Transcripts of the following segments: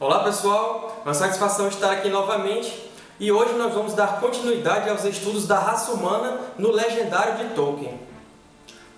Olá pessoal, uma satisfação estar aqui novamente e hoje nós vamos dar continuidade aos estudos da raça humana no Legendário de Tolkien.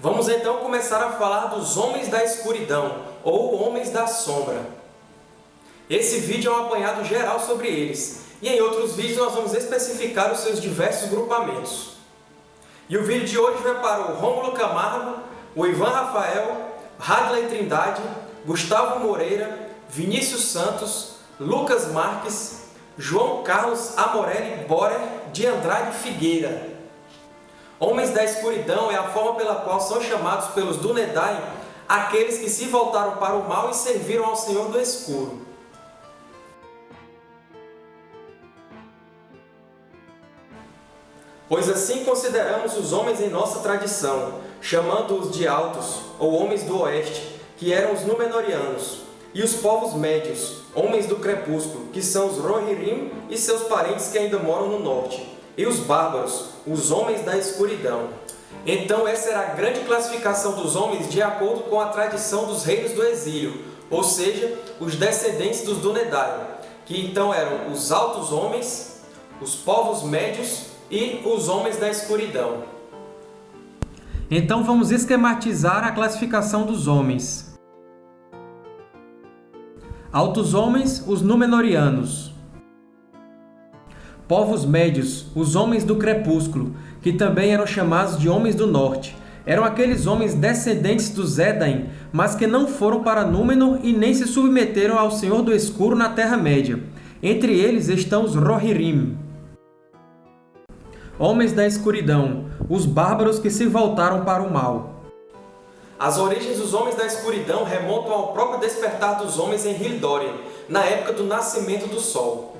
Vamos então começar a falar dos Homens da Escuridão, ou Homens da Sombra. Esse vídeo é um apanhado geral sobre eles, e em outros vídeos nós vamos especificar os seus diversos grupamentos. E o vídeo de hoje vai para o Rômulo Camargo, o Ivan Rafael, Radley Trindade, Gustavo Moreira, Vinícius Santos, Lucas Marques, João Carlos Amorelli Borer de Andrade Figueira. Homens da Escuridão é a forma pela qual são chamados pelos Dúnedain aqueles que se voltaram para o mal e serviram ao Senhor do Escuro. Pois assim consideramos os homens em nossa tradição, chamando-os de Altos, ou Homens do Oeste, que eram os Númenóreanos, e os povos médios, Homens do Crepúsculo, que são os Rohirrim e seus parentes que ainda moram no Norte, e os Bárbaros, os Homens da Escuridão. Então essa era a grande classificação dos homens de acordo com a tradição dos reinos do exílio, ou seja, os descendentes dos Dúnedain, que então eram os altos homens, os povos médios e os homens da escuridão. Então vamos esquematizar a classificação dos homens. Altos homens, os Númenóreanos. Povos médios, os homens do crepúsculo, que também eram chamados de homens do norte. Eram aqueles homens descendentes dos Edain, mas que não foram para Númenor e nem se submeteram ao Senhor do Escuro na Terra-média. Entre eles estão os Rohirrim. Homens da escuridão, os bárbaros que se voltaram para o mal. As origens dos Homens da Escuridão remontam ao próprio despertar dos homens em Hildórien, na época do nascimento do Sol.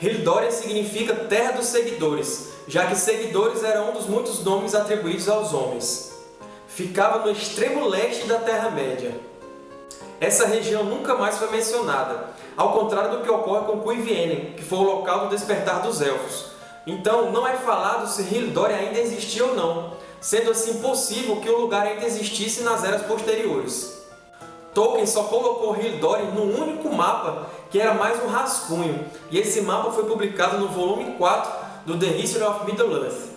Hildórien significa Terra dos Seguidores, já que seguidores era um dos muitos nomes atribuídos aos homens. Ficava no extremo leste da Terra-média. Essa região nunca mais foi mencionada, ao contrário do que ocorre com Cuivienen, que foi o local do despertar dos Elfos, então, não é falado se Hildória ainda existia ou não, sendo assim possível que o lugar ainda existisse nas eras posteriores. Tolkien só colocou Hildória num único mapa, que era mais um rascunho, e esse mapa foi publicado no volume 4 do The History of Middle-earth.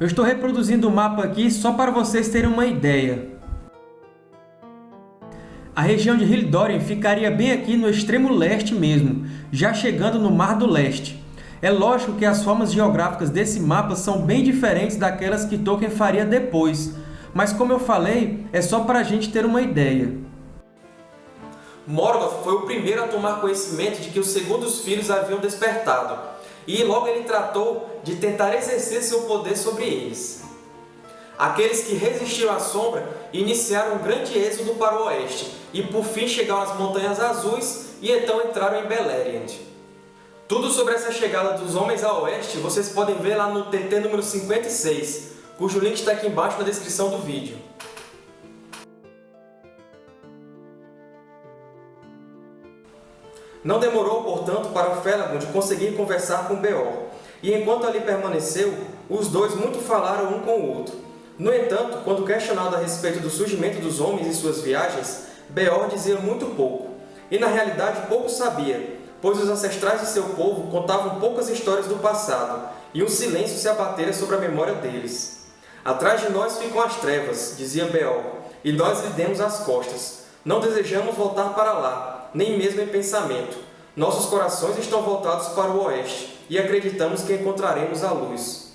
Eu estou reproduzindo o mapa aqui só para vocês terem uma ideia. A região de Hildórien ficaria bem aqui no extremo leste mesmo, já chegando no Mar do Leste. É lógico que as formas geográficas desse mapa são bem diferentes daquelas que Tolkien faria depois, mas como eu falei, é só para a gente ter uma ideia. Morgoth foi o primeiro a tomar conhecimento de que os segundos filhos haviam despertado, e logo ele tratou de tentar exercer seu poder sobre eles. Aqueles que resistiram à sombra iniciaram um grande êxodo para o oeste, e por fim chegaram às Montanhas Azuis e então entraram em Beleriand. Tudo sobre essa chegada dos homens a oeste vocês podem ver lá no TT número 56, cujo link está aqui embaixo na descrição do vídeo. Não demorou, portanto, para Felagund conseguir conversar com Beor, e enquanto ali permaneceu, os dois muito falaram um com o outro. No entanto, quando questionado a respeito do surgimento dos homens e suas viagens, Beor dizia muito pouco, e na realidade pouco sabia, pois os ancestrais de seu povo contavam poucas histórias do passado, e um silêncio se abatera sobre a memória deles. Atrás de nós ficam as trevas, dizia Beol, e nós lhe demos as costas. Não desejamos voltar para lá, nem mesmo em pensamento. Nossos corações estão voltados para o oeste, e acreditamos que encontraremos a luz.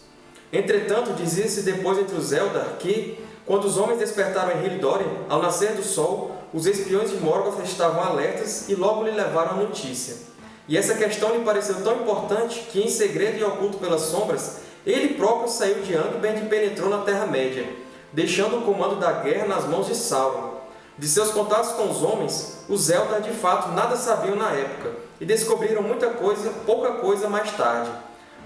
Entretanto, dizia-se depois entre os Eldar que, quando os homens despertaram em Hildórien, ao nascer do sol, os espiões de Morgoth estavam alertas e logo lhe levaram a notícia. E essa questão lhe pareceu tão importante que, em segredo e oculto pelas sombras, ele próprio saiu de Angband e penetrou na Terra-média, deixando o comando da guerra nas mãos de Sauron. De seus contatos com os homens, os Eldar de fato nada sabiam na época, e descobriram muita coisa, pouca coisa mais tarde.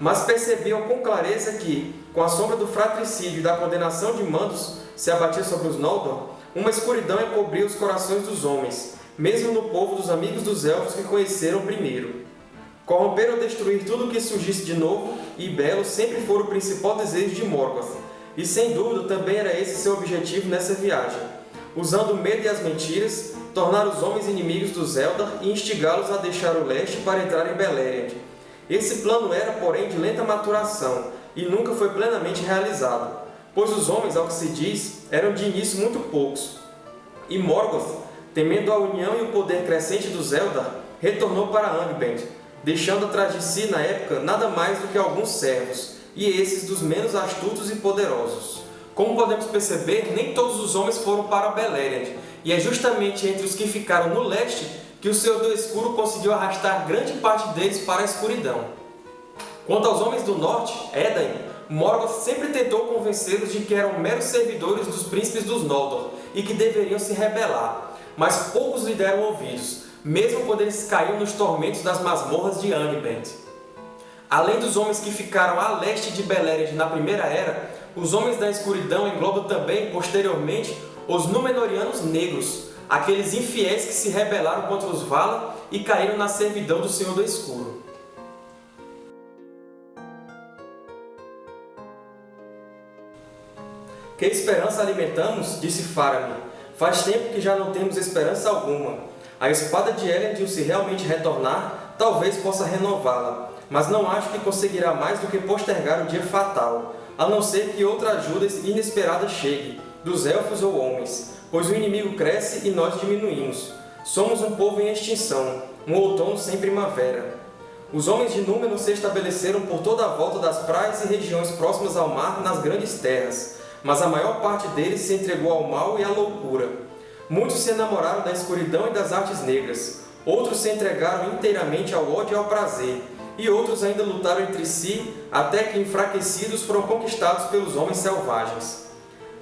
Mas percebiam com clareza que, com a sombra do fratricídio e da condenação de Mandos se abatia sobre os Noldor, uma escuridão encobria os corações dos homens, mesmo no povo dos amigos dos Elfos que conheceram primeiro. Corromper ou destruir tudo o que surgisse de novo e belo sempre foi o principal desejo de Morgoth, e sem dúvida também era esse seu objetivo nessa viagem. Usando o medo e as mentiras, tornar os homens inimigos dos Eldar e instigá-los a deixar o leste para entrar em Beleriand. Esse plano era, porém, de lenta maturação e nunca foi plenamente realizado, pois os homens, ao que se diz, eram de início muito poucos. E Morgoth, temendo a união e o poder crescente dos Eldar, retornou para Angband, deixando atrás de si, na época, nada mais do que alguns servos, e esses dos menos astutos e poderosos. Como podemos perceber, nem todos os homens foram para Beleriand, e é justamente entre os que ficaram no leste que o Senhor do Escuro conseguiu arrastar grande parte deles para a escuridão. Quanto aos homens do norte, Edain, Morgoth sempre tentou convencê-los de que eram meros servidores dos príncipes dos Noldor e que deveriam se rebelar, mas poucos lhe deram ouvidos, mesmo quando eles caíam nos tormentos das masmorras de Angband. Além dos homens que ficaram a leste de Beleriand na Primeira Era, os Homens da Escuridão englobam também, posteriormente, os Númenóreanos Negros, aqueles infiéis que se rebelaram contra os Valar e caíram na servidão do Senhor do Escuro. Que esperança alimentamos? disse Faramir. Faz tempo que já não temos esperança alguma. A espada de Elendil, se realmente retornar, talvez possa renová-la, mas não acho que conseguirá mais do que postergar o dia fatal, a não ser que outra ajuda inesperada chegue, dos Elfos ou homens, pois o inimigo cresce e nós diminuímos. Somos um povo em extinção, um outono sem primavera. Os homens de Númenor se estabeleceram por toda a volta das praias e regiões próximas ao mar nas grandes terras, mas a maior parte deles se entregou ao mal e à loucura. Muitos se enamoraram da escuridão e das artes negras, outros se entregaram inteiramente ao ódio e ao prazer, e outros ainda lutaram entre si, até que enfraquecidos foram conquistados pelos homens selvagens.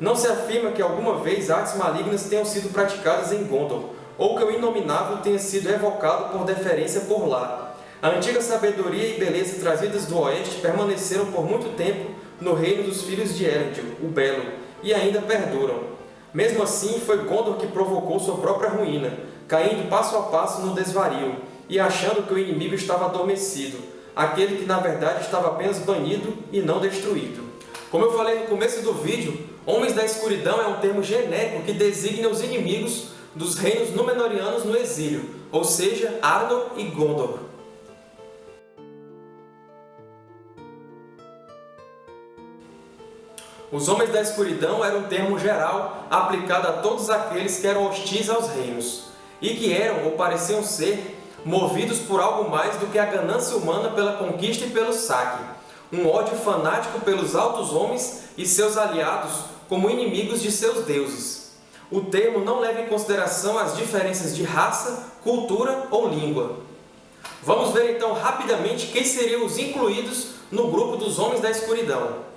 Não se afirma que alguma vez artes malignas tenham sido praticadas em Gondor, ou que o Inominável tenha sido evocado por deferência por lá. A antiga sabedoria e beleza trazidas do Oeste permaneceram por muito tempo no reino dos filhos de Elendil, o Belo, e ainda perduram. Mesmo assim, foi Gondor que provocou sua própria ruína, caindo passo a passo no desvario, e achando que o inimigo estava adormecido, aquele que na verdade estava apenas banido e não destruído. Como eu falei no começo do vídeo, Homens da Escuridão é um termo genérico que designa os inimigos dos reinos Númenóreanos no exílio, ou seja, Arnor e Gondor. Os Homens da Escuridão era um termo geral aplicado a todos aqueles que eram hostis aos reinos, e que eram, ou pareciam ser, movidos por algo mais do que a ganância humana pela conquista e pelo saque, um ódio fanático pelos altos homens e seus aliados como inimigos de seus deuses. O termo não leva em consideração as diferenças de raça, cultura ou língua. Vamos ver então rapidamente quem seriam os incluídos no grupo dos Homens da Escuridão.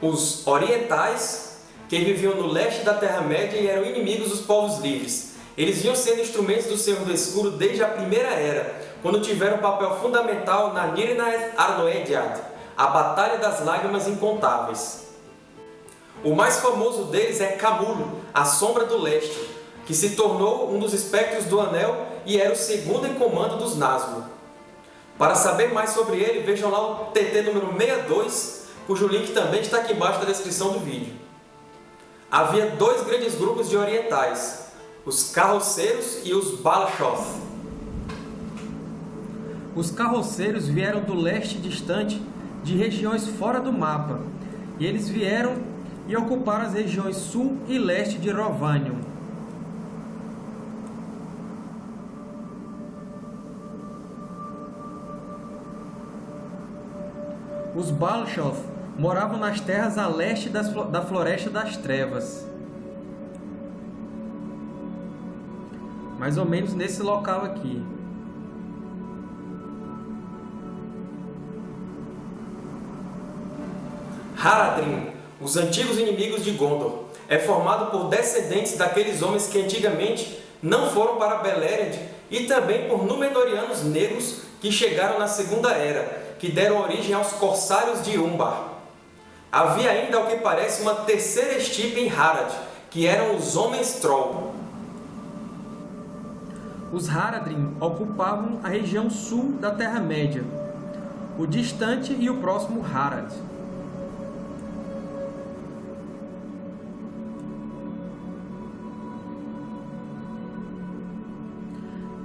Os orientais, que viviam no leste da Terra-média e eram inimigos dos povos livres, eles vinham sendo instrumentos do Senhor do Escuro desde a Primeira Era, quando tiveram um papel fundamental na Nirnaeth Arnoediad, a Batalha das Lágrimas Incontáveis. O mais famoso deles é Camulo, a Sombra do Leste, que se tornou um dos espectros do Anel e era o segundo em comando dos Nazgûl. Para saber mais sobre ele, vejam lá o TT número 62, cujo link também está aqui embaixo na descrição do vídeo. Havia dois grandes grupos de orientais, os carroceiros e os Balashoth. Os carroceiros vieram do leste distante, de regiões fora do mapa, e eles vieram e ocuparam as regiões sul e leste de Rovanion. Os Balashoth moravam nas terras a leste das, da Floresta das Trevas. mais ou menos nesse local aqui. Haradrim, os antigos inimigos de Gondor, é formado por descendentes daqueles homens que antigamente não foram para Beleriand e também por Númenóreanos negros que chegaram na Segunda Era, que deram origem aos Corsários de Umbar. Havia ainda, ao que parece, uma terceira estipe em Harad, que eram os Homens Troll os Haradrim ocupavam a região sul da Terra-média, o distante e o próximo Harad.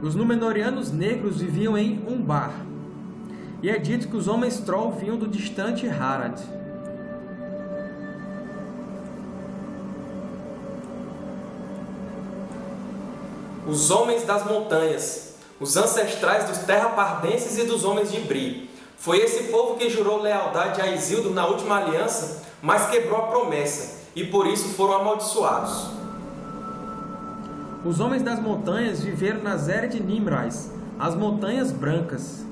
Os Númenóreanos negros viviam em Umbar, e é dito que os homens Troll vinham do distante Harad. Os Homens das Montanhas, os ancestrais dos Terrapardenses e dos Homens de Bri. Foi esse povo que jurou lealdade a Isildur na última aliança, mas quebrou a promessa, e por isso foram amaldiçoados. Os Homens das Montanhas viveram nas Eras de Nimrais, as Montanhas Brancas.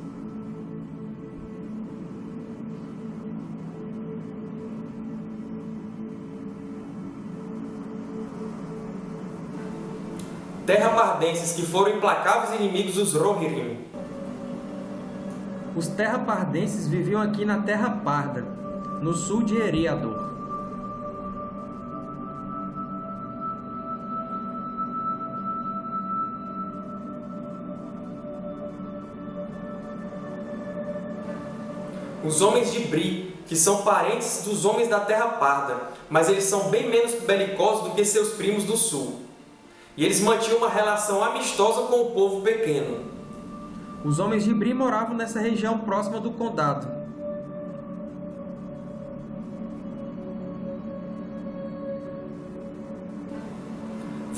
Terrapardenses que foram implacáveis inimigos dos Rohirrim. Os Terrapardenses viviam aqui na Terra Parda, no sul de Eriador. Os Homens de Bri, que são parentes dos Homens da Terra Parda, mas eles são bem menos belicosos do que seus primos do sul. E eles mantinham uma relação amistosa com o povo pequeno. Os Homens de Bri moravam nessa região próxima do Condado.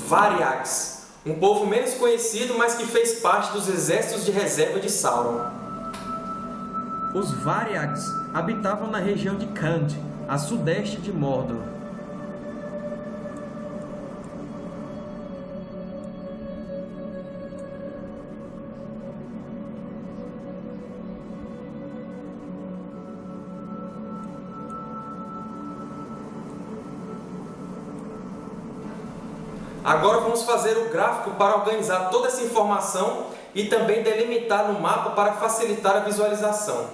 Variags, um povo menos conhecido, mas que fez parte dos exércitos de reserva de Sauron. Os Variags habitavam na região de Khand, a sudeste de Mordor. Agora vamos fazer o gráfico para organizar toda essa informação e também delimitar no mapa para facilitar a visualização.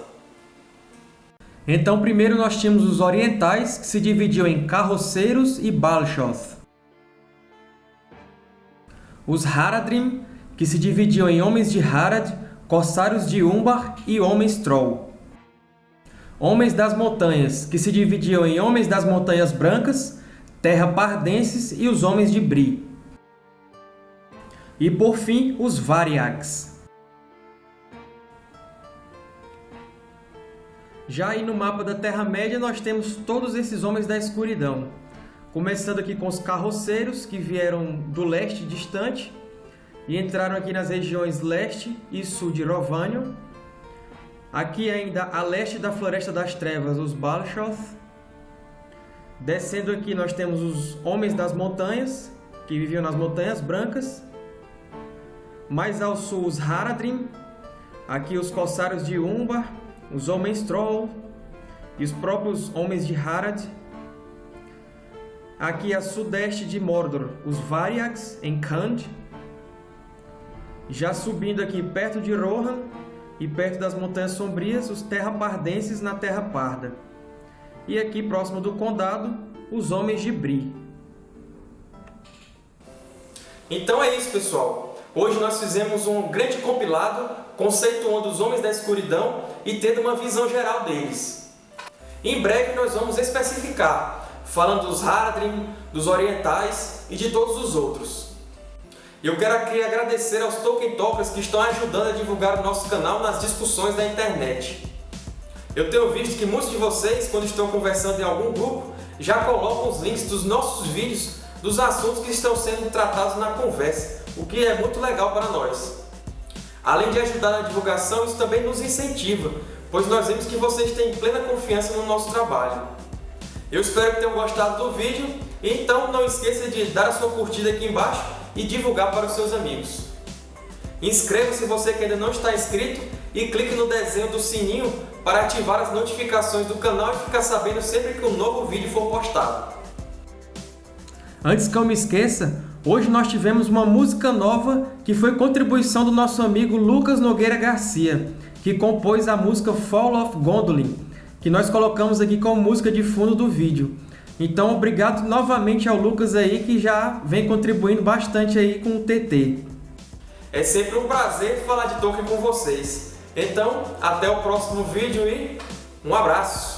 Então, primeiro nós tínhamos os orientais, que se dividiam em carroceiros e Balshoth. Os Haradrim, que se dividiam em homens de Harad, corsários de Umbar e homens Troll. Homens das montanhas, que se dividiam em homens das montanhas brancas, terra pardenses e os homens de Bri. E, por fim, os Variags. Já aí no mapa da Terra-média, nós temos todos esses homens da escuridão. Começando aqui com os carroceiros, que vieram do leste distante e entraram aqui nas regiões leste e sul de Rovanion. Aqui ainda a leste da Floresta das Trevas, os Balshoth. Descendo aqui nós temos os Homens das Montanhas, que viviam nas Montanhas Brancas. Mais ao sul os Haradrim, aqui os Corsários de Umbar, os Homens Troll e os próprios Homens de Harad. Aqui a sudeste de Mordor, os Variags, em Khand. Já subindo aqui perto de Rohan e perto das Montanhas Sombrias, os Terrapardenses na Terra Parda. E aqui próximo do Condado, os Homens de Bri. Então é isso, pessoal. Hoje nós fizemos um grande compilado conceituando os Homens da Escuridão e tendo uma visão geral deles. Em breve nós vamos especificar, falando dos Haradrim, dos Orientais e de todos os outros. Eu quero aqui agradecer aos Tolkien Talkers que estão ajudando a divulgar o nosso canal nas discussões da internet. Eu tenho visto que muitos de vocês, quando estão conversando em algum grupo, já colocam os links dos nossos vídeos dos assuntos que estão sendo tratados na conversa, o que é muito legal para nós. Além de ajudar na divulgação, isso também nos incentiva, pois nós vemos que vocês têm plena confiança no nosso trabalho. Eu espero que tenham gostado do vídeo, então não esqueça de dar a sua curtida aqui embaixo e divulgar para os seus amigos. Inscreva-se você que ainda não está inscrito e clique no desenho do sininho para ativar as notificações do canal e ficar sabendo sempre que um novo vídeo for postado. Antes que eu me esqueça, hoje nós tivemos uma música nova que foi contribuição do nosso amigo Lucas Nogueira Garcia, que compôs a música Fall of Gondolin, que nós colocamos aqui como música de fundo do vídeo. Então, obrigado novamente ao Lucas aí, que já vem contribuindo bastante aí com o TT. É sempre um prazer falar de Tolkien com vocês. Então, até o próximo vídeo e um abraço!